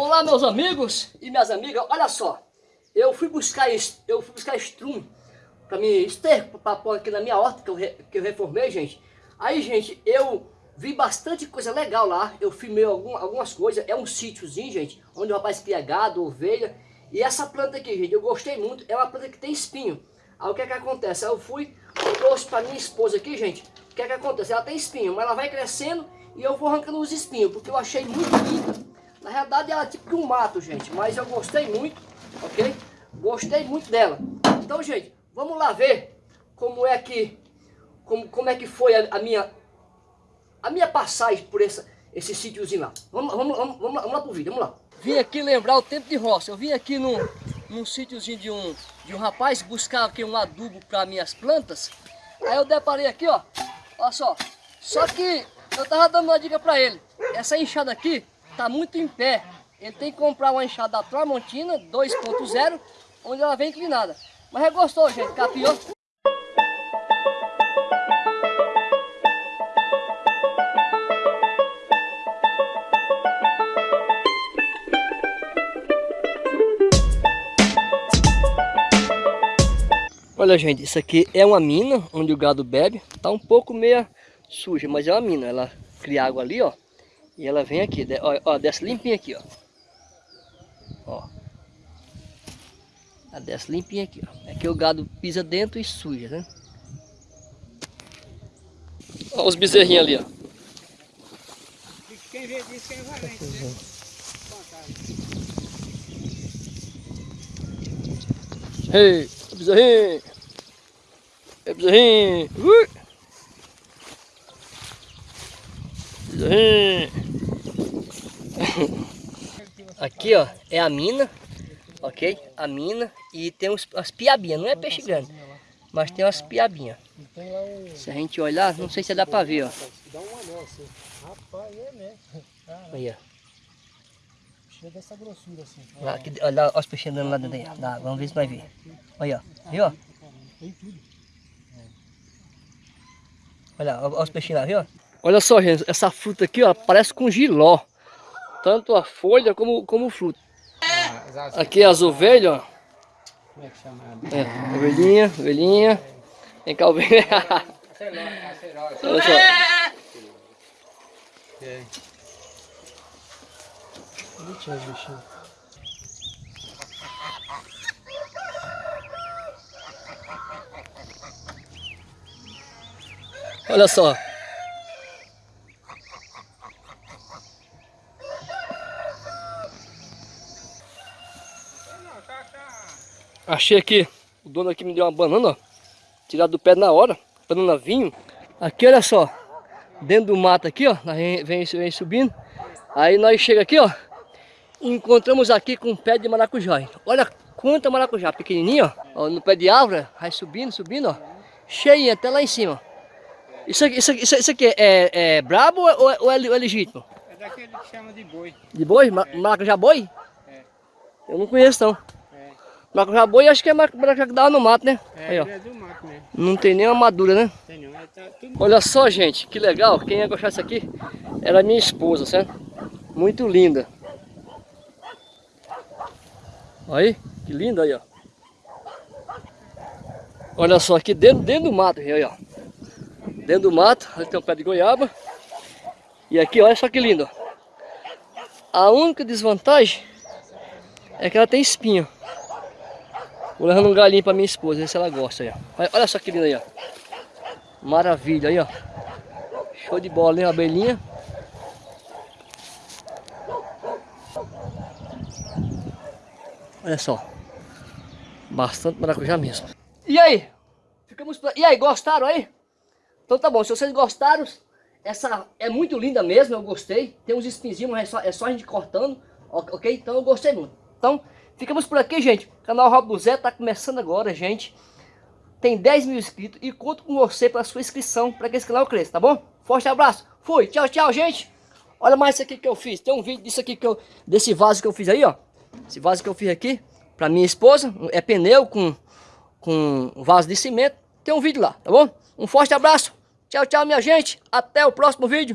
Olá meus amigos e minhas amigas, olha só, eu fui buscar eu fui buscar estrum para me esterco para pôr aqui na minha horta que eu, que eu reformei, gente. Aí, gente, eu vi bastante coisa legal lá, eu filmei algum, algumas coisas, é um sítiozinho, gente, onde o rapaz cria gado, ovelha, e essa planta aqui, gente, eu gostei muito, é uma planta que tem espinho. Aí o que é que acontece? Eu fui, eu trouxe para minha esposa aqui, gente, o que é que acontece? Ela tem espinho, mas ela vai crescendo e eu vou arrancando os espinhos, porque eu achei muito linda. Na realidade ela é tipo um mato, gente, mas eu gostei muito, ok? Gostei muito dela. Então, gente, vamos lá ver como é que, como, como é que foi a, a minha, a minha passagem por essa, esse sítiozinho lá. Vamos, vamos, vamos, vamos, lá, vamos lá pro vídeo, vamos lá. Vim aqui lembrar o tempo de roça. Eu vim aqui num, num sítiozinho de um, de um rapaz buscar aqui um adubo para minhas plantas. Aí eu deparei aqui, ó. Olha só. Só que eu tava dando uma dica para ele. Essa enxada aqui, está muito em pé. Ele tem que comprar uma enxada da Tramontina 2.0, onde ela vem inclinada. Mas é gostoso, gente, capiou. Olha gente, isso aqui é uma mina onde o gado bebe. Tá um pouco meia suja, mas é uma mina. Ela cria água ali, ó. E ela vem aqui, ó, ó desce limpinha aqui, ó. Ó. Ela desce limpinha aqui, ó. Aqui o gado pisa dentro e suja, né? Ó os bezerrinhos ali, ó. Quem vê disso, quem vai né? Ei, bezerrinho! Ei, bezerrinho! Ui! Bezerrinho! Aqui, ó, é a mina, ok? A mina e tem uns, as piabinhas, não é peixe grande, mas tem umas piabinhas. Se a gente olhar, não sei se dá pra ver, ó. Dá um anel assim. Rapaz, é mesmo. Aí, ó. Chega dessa grossura assim. Lá, aqui, olha os peixes andando lá dentro vamos ver se vai ver. Olha, ó. Viu, ó? Tem tudo. Olha, olha os peixinhos lá, viu? Olha só, gente, essa fruta aqui, ó, parece com giló. Tanto a folha como, como o fruto. Ah, aqui as ovelhas, ó. Como é que chama? É, ovelhinha, ovelhinha. Vem cá, ovelha. Olha só. Olha só. Achei aqui, o dono aqui me deu uma banana, ó. Tirado do pé na hora, banana vinho. Aqui, olha só, dentro do mato aqui, ó, vem, vem, subindo. Aí nós chega aqui, ó, encontramos aqui com um pé de maracujá. Olha quanta maracujá, pequenininho, ó, no pé de árvore, vai subindo, subindo, ó, cheio até lá em cima. Isso aqui, isso aqui, isso aqui é, é brabo ou é, ou é, é legítimo? É daquele que chama de boi. De boi? É. Maracujá boi? É. Eu não conheço não. Maracujá boi acho que é maracujá que dava no mato, né? É, Aí, ó. é do mato mesmo. Não tem nenhuma madura, né? Tem não, tá tudo... Olha só, gente, que legal. Quem ia gostar disso aqui era minha esposa, certo? Muito linda. Aí, que linda aí, ó. Olha só, aqui dentro, dentro do mato, aí, ó. Dentro do mato, ali tem um pé de goiaba. E aqui, olha só que lindo, ó. A única desvantagem é que ela tem espinho. Vou levando um galinho pra minha esposa, ver se ela gosta aí, ó. Olha só que lindo aí, ó. Maravilha aí, ó. Show de bola, hein, abelhinha. Olha só. Bastante maracujá mesmo. E aí? Ficamos... E aí, gostaram aí? Então tá bom, se vocês gostaram, essa é muito linda mesmo, eu gostei. Tem uns espinzinhos, mas é só, é só a gente cortando, ok? Então eu gostei muito. Então, ficamos por aqui, gente. O canal Rob do Zé tá começando agora, gente. Tem 10 mil inscritos e conto com você para sua inscrição para que esse canal cresça, tá bom? Forte abraço. Fui. Tchau, tchau, gente. Olha mais isso aqui que eu fiz. Tem um vídeo disso aqui que eu desse vaso que eu fiz aí, ó. Esse vaso que eu fiz aqui para minha esposa, é pneu com com vaso de cimento. Tem um vídeo lá, tá bom? Um forte abraço. Tchau, tchau, minha gente. Até o próximo vídeo.